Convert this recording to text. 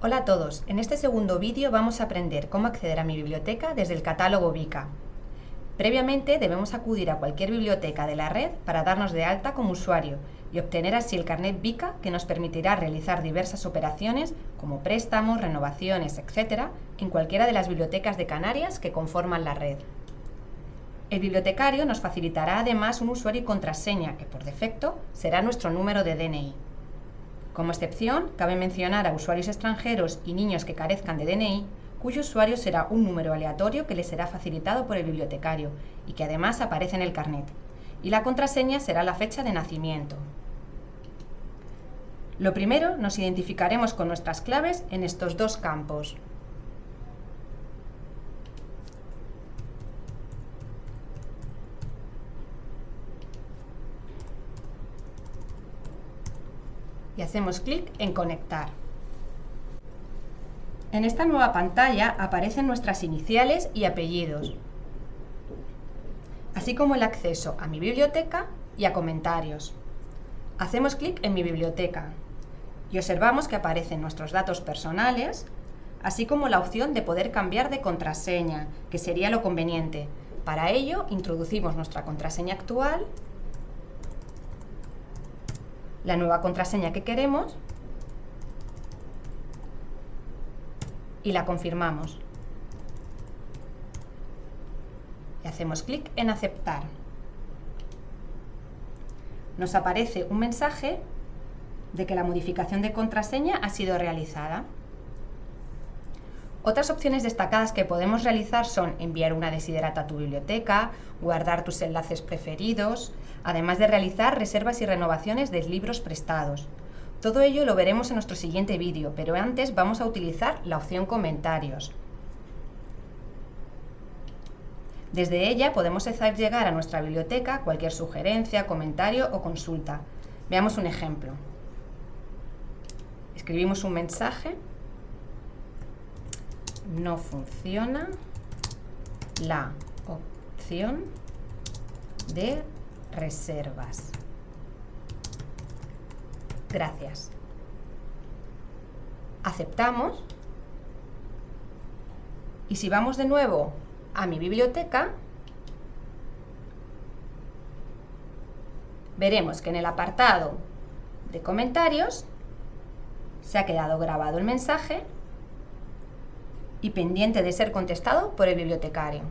Hola a todos, en este segundo vídeo vamos a aprender cómo acceder a mi biblioteca desde el catálogo Vika. Previamente debemos acudir a cualquier biblioteca de la red para darnos de alta como usuario y obtener así el carnet Vika que nos permitirá realizar diversas operaciones como préstamos, renovaciones, etc. en cualquiera de las bibliotecas de Canarias que conforman la red. El bibliotecario nos facilitará además un usuario y contraseña que por defecto será nuestro número de DNI. Como excepción, cabe mencionar a usuarios extranjeros y niños que carezcan de DNI, cuyo usuario será un número aleatorio que les será facilitado por el bibliotecario y que además aparece en el carnet. Y la contraseña será la fecha de nacimiento. Lo primero, nos identificaremos con nuestras claves en estos dos campos. Y hacemos clic en Conectar. En esta nueva pantalla aparecen nuestras iniciales y apellidos, así como el acceso a mi biblioteca y a comentarios. Hacemos clic en mi biblioteca y observamos que aparecen nuestros datos personales, así como la opción de poder cambiar de contraseña, que sería lo conveniente. Para ello, introducimos nuestra contraseña actual la nueva contraseña que queremos y la confirmamos. Y hacemos clic en aceptar. Nos aparece un mensaje de que la modificación de contraseña ha sido realizada. Otras opciones destacadas que podemos realizar son enviar una desiderata a tu biblioteca, guardar tus enlaces preferidos, además de realizar reservas y renovaciones de libros prestados. Todo ello lo veremos en nuestro siguiente vídeo, pero antes vamos a utilizar la opción comentarios. Desde ella podemos hacer llegar a nuestra biblioteca cualquier sugerencia, comentario o consulta. Veamos un ejemplo. Escribimos un mensaje no funciona la opción de reservas. Gracias. Aceptamos. Y si vamos de nuevo a mi biblioteca, veremos que en el apartado de comentarios se ha quedado grabado el mensaje y pendiente de ser contestado por el bibliotecario.